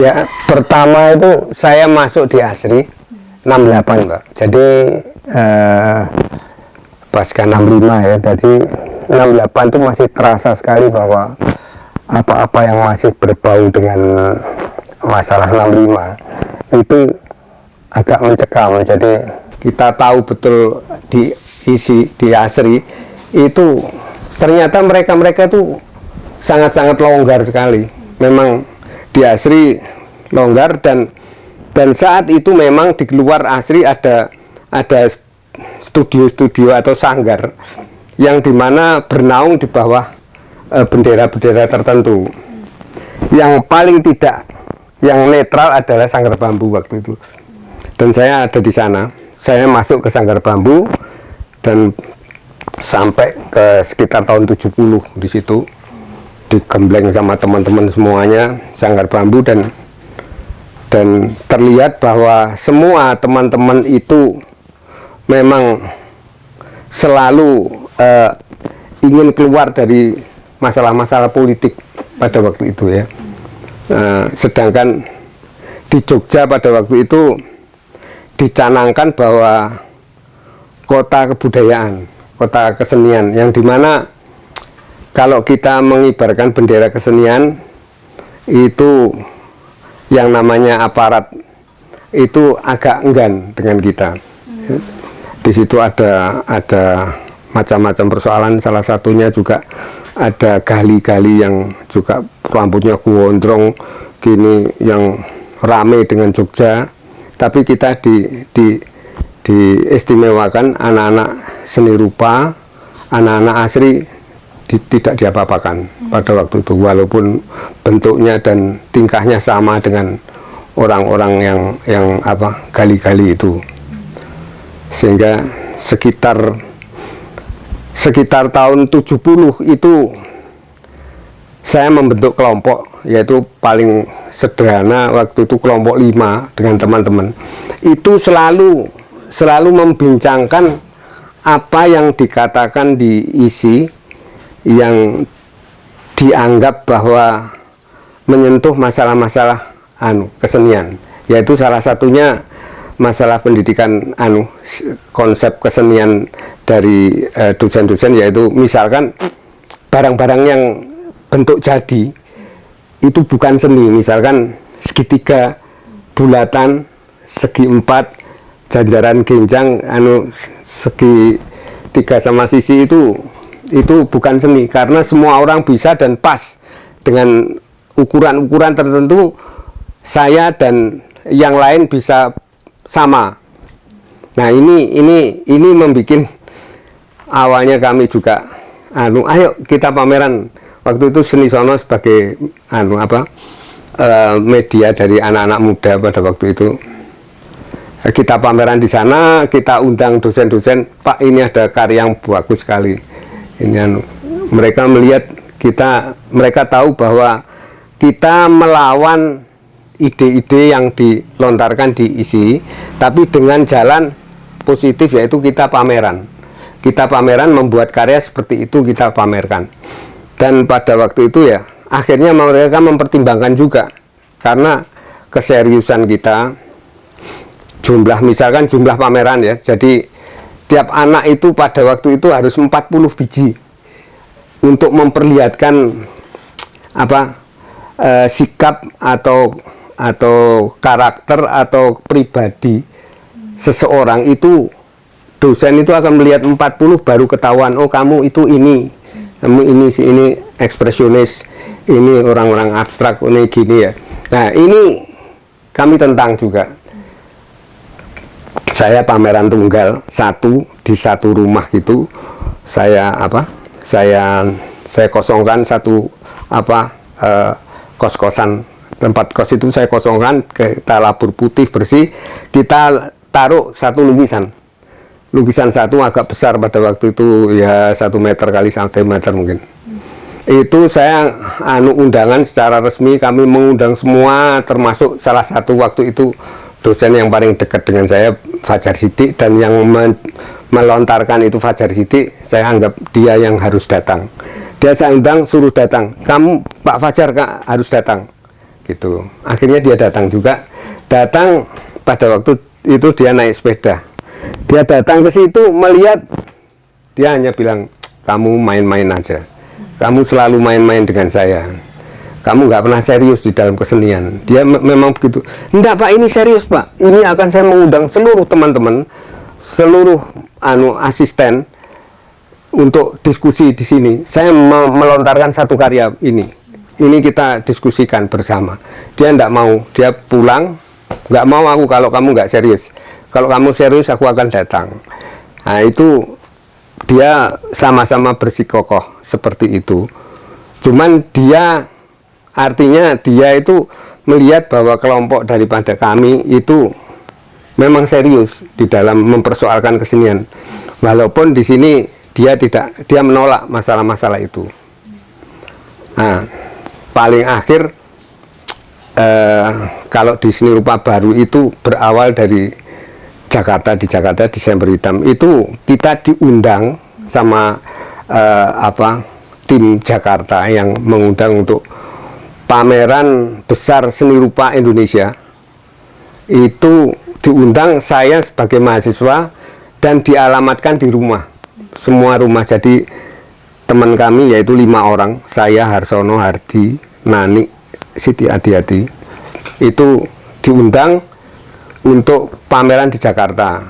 Ya, pertama itu saya masuk di Asri 68, Mbak. Jadi eh, pasca 65 ya. Jadi 68 itu masih terasa sekali bahwa apa-apa yang masih berbau dengan masalah 65 itu agak mencekam. Jadi kita tahu betul di isi di Asri itu ternyata mereka-mereka itu sangat-sangat longgar sekali. Memang di Asri longgar dan dan saat itu memang di luar Asri ada ada studio-studio atau sanggar yang di mana bernaung di bawah eh, bendera-bendera tertentu. Yang paling tidak yang netral adalah sanggar bambu waktu itu. Dan saya ada di sana. Saya masuk ke sanggar bambu dan sampai ke sekitar tahun 70 di situ digembleng sama teman-teman semuanya sanggar bambu dan dan terlihat bahwa semua teman-teman itu memang selalu uh, ingin keluar dari masalah-masalah politik pada waktu itu ya. Uh, sedangkan di Jogja pada waktu itu dicanangkan bahwa kota kebudayaan kota kesenian yang di mana kalau kita mengibarkan bendera kesenian itu yang namanya aparat itu agak enggan dengan kita. Hmm. di situ ada ada macam-macam persoalan. Salah satunya juga ada gali-gali yang juga rambutnya gondrong gini yang rame dengan Jogja. Tapi kita di, di diistimewakan anak-anak seni rupa anak-anak asri di, tidak diapa-apakan hmm. pada waktu itu walaupun bentuknya dan tingkahnya sama dengan orang-orang yang yang apa gali-gali itu sehingga sekitar sekitar tahun 70 itu saya membentuk kelompok yaitu paling sederhana waktu itu kelompok 5 dengan teman-teman itu selalu selalu membincangkan apa yang dikatakan di isi yang dianggap bahwa menyentuh masalah-masalah anu kesenian. Yaitu salah satunya masalah pendidikan anu konsep kesenian dari eh, dosen-dosen yaitu misalkan barang-barang yang bentuk jadi itu bukan seni. Misalkan segitiga bulatan segi empat janjaran genjang anu segi tiga sama sisi itu itu bukan seni karena semua orang bisa dan pas dengan ukuran-ukuran tertentu saya dan yang lain bisa sama. Nah ini ini ini membuat awalnya kami juga anu ayo kita pameran. Waktu itu seni sono sebagai anu apa uh, media dari anak-anak muda pada waktu itu. Kita pameran di sana kita undang dosen-dosen Pak ini ada karya yang bagus sekali ini mereka melihat kita mereka tahu bahwa kita melawan ide-ide yang dilontarkan di isi tapi dengan jalan positif yaitu kita pameran. Kita pameran membuat karya seperti itu kita pamerkan. Dan pada waktu itu ya akhirnya mereka mempertimbangkan juga. Karena keseriusan kita jumlah misalkan jumlah pameran ya jadi tiap anak itu pada waktu itu harus 40 biji untuk memperlihatkan apa e, sikap atau atau karakter atau pribadi seseorang itu. Dosen itu akan melihat 40 baru ketahuan oh kamu itu ini kamu ini si ini ekspresionis ini orang-orang abstrak ini gini ya. Nah ini kami tentang juga saya pameran tunggal satu di satu rumah gitu. Saya apa? Saya saya kosongkan satu apa eh, kos-kosan. Tempat kos itu saya kosongkan kita labur putih bersih. Kita taruh satu lukisan. Lukisan satu agak besar pada waktu itu ya satu meter kali satu meter mungkin. Itu saya anu undangan secara resmi kami mengundang semua termasuk salah satu waktu itu dosen yang paling dekat dengan saya Fajar Sidik dan yang me melontarkan itu Fajar Sidik saya anggap dia yang harus datang. Dia saya undang suruh datang. Kamu Pak Fajar kak harus datang. Gitu. Akhirnya dia datang juga. Datang pada waktu itu dia naik sepeda. Dia datang ke situ melihat dia hanya bilang kamu main-main aja. Kamu selalu main-main dengan saya kamu nggak pernah serius di dalam kesenian. Dia memang begitu. Enggak pak ini serius pak. Ini akan saya mengundang seluruh teman-teman seluruh anu asisten untuk diskusi di sini. Saya melontarkan satu karya ini. Ini kita diskusikan bersama. Dia tidak mau. Dia pulang. Nggak mau aku kalau kamu nggak serius. Kalau kamu serius aku akan datang. Nah itu dia sama-sama bersikokoh seperti itu. Cuman dia artinya dia itu melihat bahwa kelompok daripada kami itu memang serius di dalam mempersoalkan kesenian. Walaupun di sini dia tidak dia menolak masalah-masalah itu. Nah paling akhir eh, kalau di seni rupa baru itu berawal dari Jakarta di Jakarta Desember Hitam. Itu kita diundang sama eh, apa tim Jakarta yang mengundang untuk pameran besar seni rupa Indonesia. Itu diundang saya sebagai mahasiswa dan dialamatkan di rumah. Semua rumah. Jadi teman kami yaitu lima orang saya Harsono Hardi Nani Siti Adi-Adi itu diundang untuk pameran di Jakarta.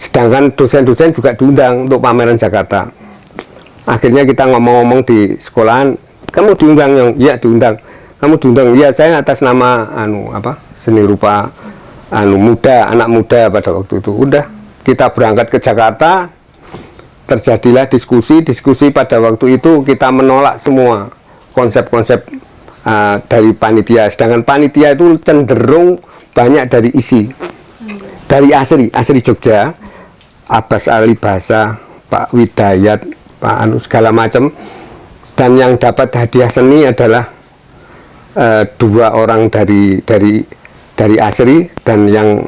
Sedangkan dosen-dosen juga diundang untuk pameran Jakarta. Akhirnya kita ngomong-ngomong di sekolahan kamu diundang yang iya diundang. Kamu diundang ya saya atas nama anu apa seni rupa anu muda anak muda pada waktu itu. Udah kita berangkat ke Jakarta terjadilah diskusi diskusi pada waktu itu kita menolak semua konsep-konsep uh, dari panitia. Sedangkan panitia itu cenderung banyak dari isi dari asri asri Jogja Abbas Ali Basa Pak Widayat Pak Anu segala macam dan yang dapat hadiah seni adalah uh, dua orang dari dari dari asri dan yang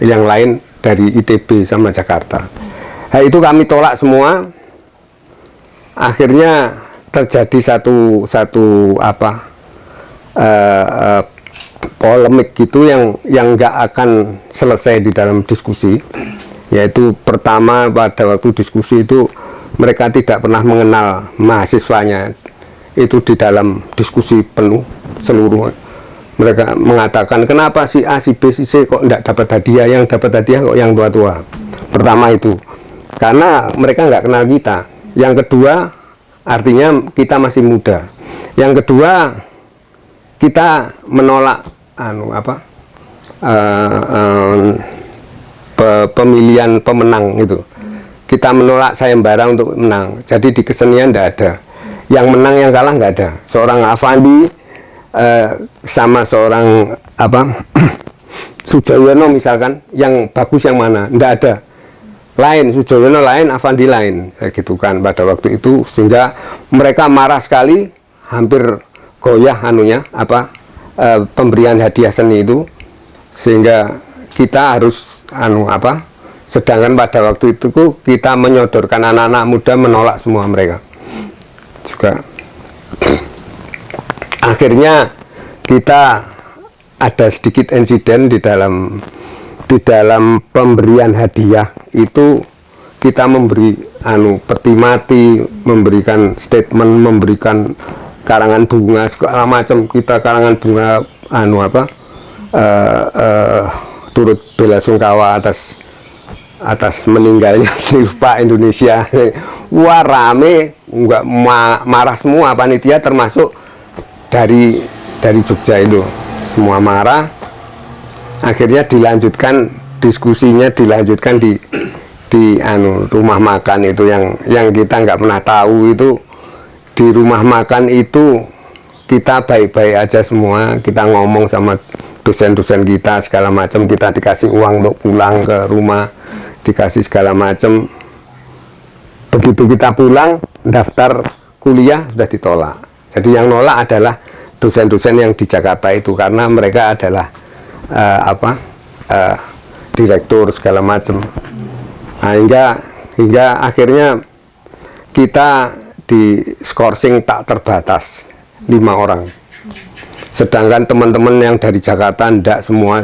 yang lain dari ITB sama Jakarta. Nah, itu kami tolak semua. Akhirnya terjadi satu satu apa uh, uh, polemik gitu yang yang nggak akan selesai di dalam diskusi. Yaitu pertama pada waktu diskusi itu mereka tidak pernah mengenal mahasiswanya. Itu di dalam diskusi penuh seluruh. Mereka mengatakan kenapa si A si B si C kok tidak dapat hadiah? Yang dapat hadiah kok yang tua-tua? Pertama itu. Karena mereka nggak kenal kita. Yang kedua artinya kita masih muda. Yang kedua kita menolak anu apa uh, pe pemilihan pemenang itu kita menolak sayembara untuk menang. Jadi di kesenian tidak ada. Yang menang yang kalah nggak ada. Seorang Avandi uh, sama seorang apa Sujoyono misalkan yang bagus yang mana? Tidak ada. Lain Sujoyono lain Avandi lain. Kayak gitu kan pada waktu itu. Sehingga mereka marah sekali hampir goyah anunya apa e, pemberian hadiah seni itu. Sehingga kita harus anu apa sedangkan pada waktu itu kita menyodorkan anak-anak muda menolak semua mereka. Juga akhirnya kita ada sedikit insiden di dalam di dalam pemberian hadiah itu kita memberi anu peti mati memberikan statement memberikan karangan bunga segala macam. Kita karangan bunga anu apa uh, uh, turut bela sungkawa atas atas meninggalnya seni Indonesia. Wah rame. Nggak ma marah semua. Panitia termasuk dari dari Jogja itu. Semua marah. Akhirnya dilanjutkan diskusinya dilanjutkan di di anu rumah makan itu. Yang yang kita nggak pernah tahu itu di rumah makan itu kita baik-baik aja semua. Kita ngomong sama dosen-dosen kita segala macam. Kita dikasih uang untuk pulang ke rumah dikasih segala macam begitu kita pulang daftar kuliah sudah ditolak. Jadi yang nolak adalah dosen-dosen yang di Jakarta itu karena mereka adalah uh, apa uh, direktur segala macam nah, hingga hingga akhirnya kita di skorsing tak terbatas lima orang sedangkan teman-teman yang dari Jakarta tidak semua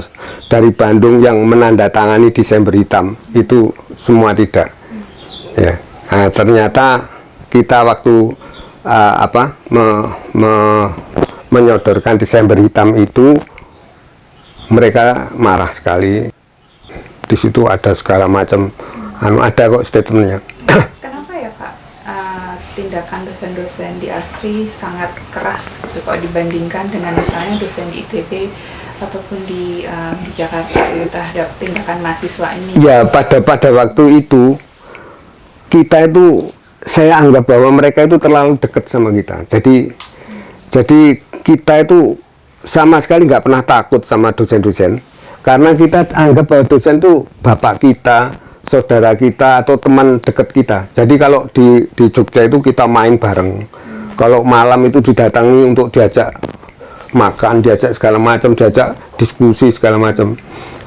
dari Bandung yang menandatangani Desember hitam itu semua tidak. Ya nah, ternyata kita waktu uh, apa me, me, menyodorkan Desember hitam itu mereka marah sekali. Di situ ada segala macam anu ada kok statementnya tindakan dosen-dosen di ASRI sangat keras gitu kalau dibandingkan dengan misalnya dosen di ITB ataupun di uh, di Jakarta gitu, terhadap tindakan mahasiswa ini. Ya pada pada waktu itu kita itu saya anggap bahwa mereka itu terlalu dekat sama kita. Jadi hmm. jadi kita itu sama sekali nggak pernah takut sama dosen-dosen karena kita anggap bahwa dosen itu bapak kita saudara kita atau teman dekat kita. Jadi kalau di, di Jogja itu kita main bareng. Kalau malam itu didatangi untuk diajak makan diajak segala macam diajak diskusi segala macam.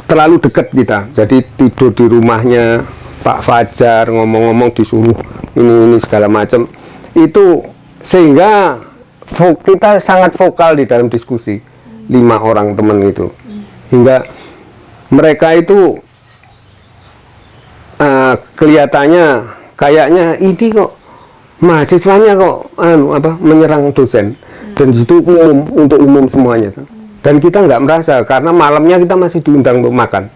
Terlalu dekat kita. Jadi tidur di rumahnya Pak Fajar ngomong-ngomong disuruh ini ini segala macam. Itu sehingga kita sangat vokal di dalam diskusi. Lima orang teman itu. Hingga mereka itu uh, kelihatannya kayaknya ini kok mahasiswanya kok anu apa menyerang dosen. Hmm. dan itu umum untuk umum semuanya dan kita nggak merasa karena malamnya kita masih diundang untuk makan.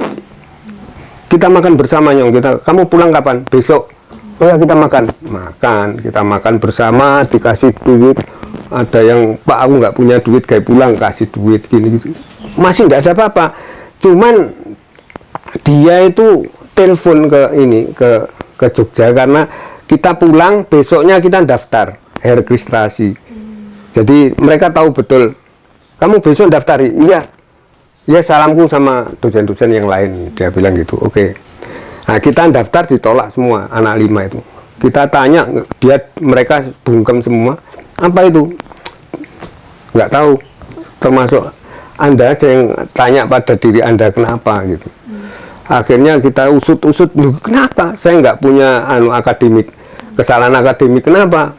Kita makan bersama nyong. Kita kamu pulang kapan? Besok. Oh ya kita makan. Makan kita makan bersama dikasih duit. Ada yang pak aku nggak punya duit kayak pulang kasih duit gini, gini. masih nggak ada apa-apa. Cuman dia itu telepon ke ini ke ke Jogja. Karena kita pulang besoknya kita daftar registrasi. Hmm. jadi mereka tahu betul kamu besok daftar? Iya. Ya salamku sama dosen-dosen yang lain dia bilang gitu. Oke. Okay. nah kita daftar ditolak semua anak lima itu. Kita tanya dia mereka bungkem semua apa itu? Nggak tahu. Termasuk anda aja yang tanya pada diri anda kenapa? gitu akhirnya kita usut-usut kenapa? Saya nggak punya anu akademik. Kesalahan akademik kenapa?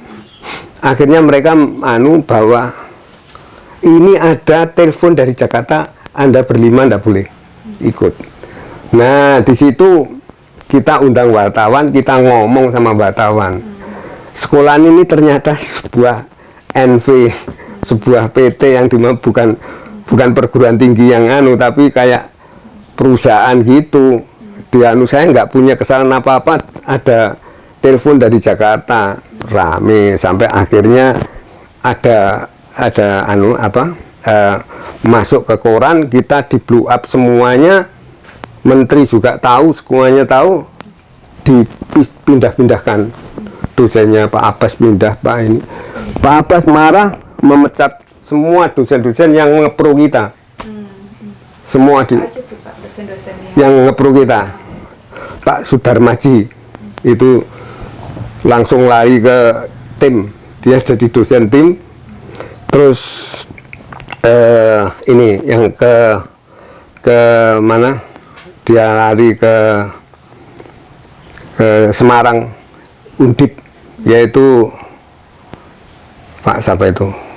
Akhirnya mereka anu bahwa ini ada telepon dari Jakarta Anda berlima ndak boleh ikut. Nah di situ kita undang wartawan kita ngomong sama wartawan. Sekolah ini ternyata sebuah NV sebuah PT yang di mana bukan bukan perguruan tinggi yang anu tapi kayak perusahaan gitu. Di anu saya nggak punya kesalahan apa-apa. Ada telepon dari Jakarta rame sampai akhirnya ada ada anu apa uh, masuk ke koran kita di blow up semuanya. Menteri juga tahu semuanya tahu. Dipindah-pindahkan dosennya Pak Abbas pindah Pak ini. Pak Abbas marah memecat semua dosen-dosen yang ngepro kita. Semua di yang ngepro kita. Pak Sudarmaji. Itu langsung lari ke tim. Dia jadi dosen tim. Terus eh, ini yang ke ke mana? Dia lari ke ke Semarang. Undip yaitu Pak siapa itu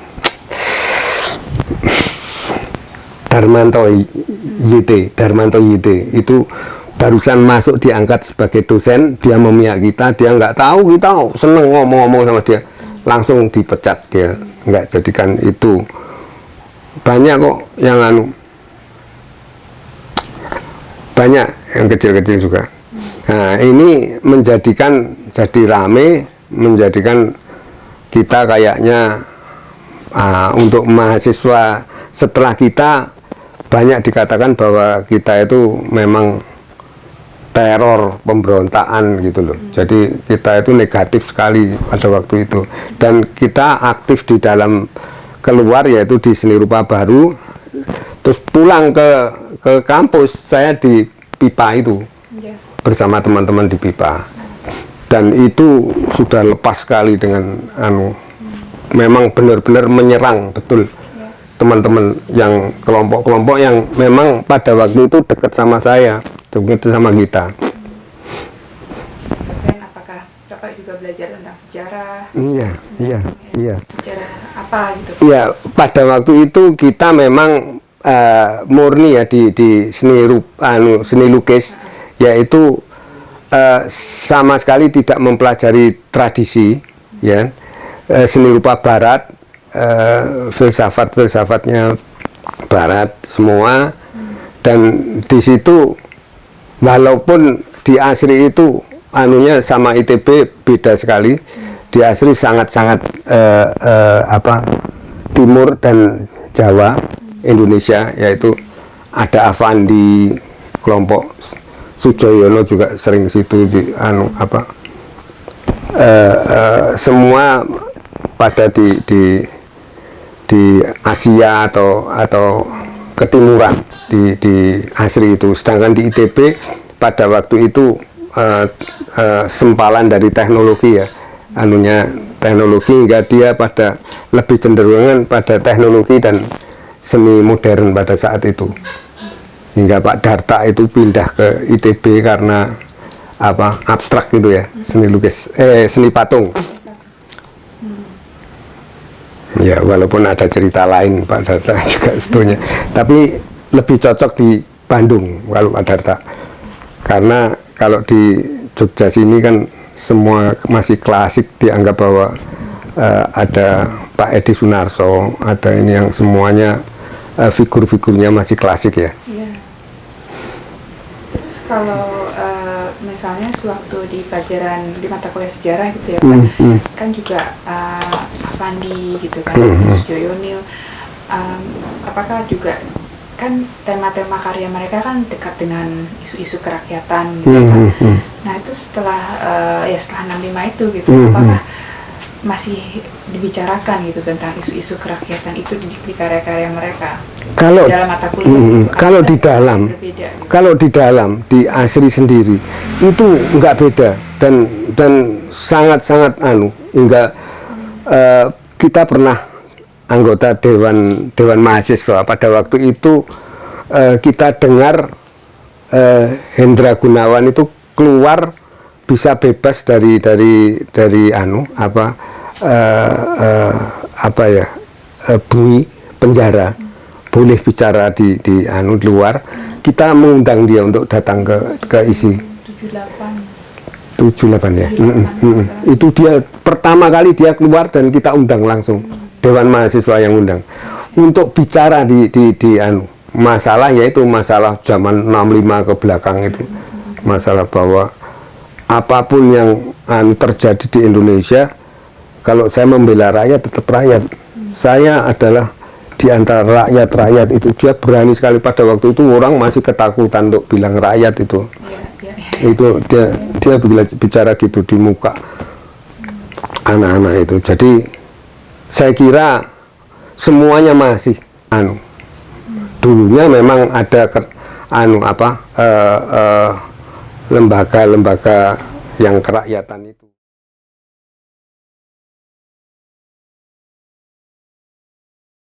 Darmanto YT, Darmanto YT itu barusan masuk diangkat sebagai dosen, dia memihak kita, dia nggak tahu kita seneng ngomong-ngomong sama dia, langsung dipecat dia, nggak jadikan itu. Banyak kok yang anu, banyak yang kecil-kecil juga. Nah ini menjadikan jadi rame, menjadikan kita kayaknya uh, untuk mahasiswa setelah kita banyak dikatakan bahwa kita itu memang teror pemberontakan gitu loh hmm. jadi kita itu negatif sekali pada waktu itu dan kita aktif di dalam keluar yaitu di seni rupa baru terus pulang ke ke kampus saya di pipa itu yeah. bersama teman-teman di pipa dan itu sudah lepas sekali dengan anu hmm. memang benar-benar menyerang betul teman-teman yang kelompok-kelompok yang memang pada waktu itu dekat sama saya dekat sama kita. Dosen apakah Bapak juga belajar tentang sejarah? Iya iya iya. Sejarah apa gitu? Iya, pada waktu itu kita memang eh, murni ya di di seni rup, anu seni lukis yaitu eh, sama sekali tidak mempelajari tradisi ya eh, seni rupa barat eh, filsafat filsafatnya barat semua. Dan di situ walaupun di Asri itu anunya sama ITB beda sekali di Asri sangat-sangat eh, eh, apa timur dan Jawa Indonesia yaitu ada Avandi kelompok Sujoyono juga sering situ di anu apa eh, eh, semua pada di di di Asia atau atau ketimuran di di Asri itu. Sedangkan di ITB pada waktu itu eh, eh, sempalan dari teknologi ya. Anunya teknologi hingga dia pada lebih cenderungan pada teknologi dan seni modern pada saat itu. Hingga Pak Darta itu pindah ke ITB karena apa abstrak gitu ya seni lukis eh seni patung ya walaupun ada cerita lain Pak Darta juga sebetulnya tapi lebih cocok di Bandung kalau Pak Darta karena kalau di Jogja sini kan semua masih klasik dianggap bahwa eh, ada Pak Edi Sunarso ada ini yang semuanya eh, figur-figurnya masih klasik ya Iya. Terus kalau eh, misalnya sewaktu di pelajaran di mata kuliah sejarah gitu ya Pak, Hmm, hmm. kan juga Avandi gitu kan, Hmm, hmm. Sujoyonil, Em, apakah juga kan tema-tema karya mereka kan dekat dengan isu-isu kerakyatan gitu Hmm, kan. hmm, hmm. Nah itu setelah eh, ya setelah 65 itu gitu, Hmm, apakah masih dibicarakan gitu tentang isu-isu kerakyatan itu di, di karya-karya mereka kalau dalam mata kuliah? Hmm, gitu? kalau di dalam berbeda gitu? kalau di dalam di Asri sendiri itu nggak beda dan dan sangat-sangat anu hingga eh, kita pernah anggota dewan dewan mahasiswa. Pada waktu itu eh, kita dengar eh, Hendra Gunawan itu keluar bisa bebas dari dari dari anu apa eh, eh, apa ya eh, bui penjara. Boleh bicara di di anu di luar. Kita mengundang dia untuk datang ke ke isi. 78 78 ya. Mm, mm, itu dia pertama kali dia keluar dan kita undang langsung. Dewan mahasiswa yang undang. Untuk bicara di di di anu masalah yaitu masalah zaman 65 ke belakang itu. Masalah bahwa apa pun yang anu, terjadi di Indonesia kalau saya membela rakyat tetap rakyat. Saya adalah di antara rakyat-rakyat itu. Dia berani sekali. Pada waktu itu orang masih ketakutan untuk bilang rakyat itu ya, ya, ya. itu dia dia bicara gitu di muka anak-anak itu jadi saya kira semuanya masih anu dulunya memang ada ke, anu apa eh, eh, lembaga-lembaga yang kerakyatan itu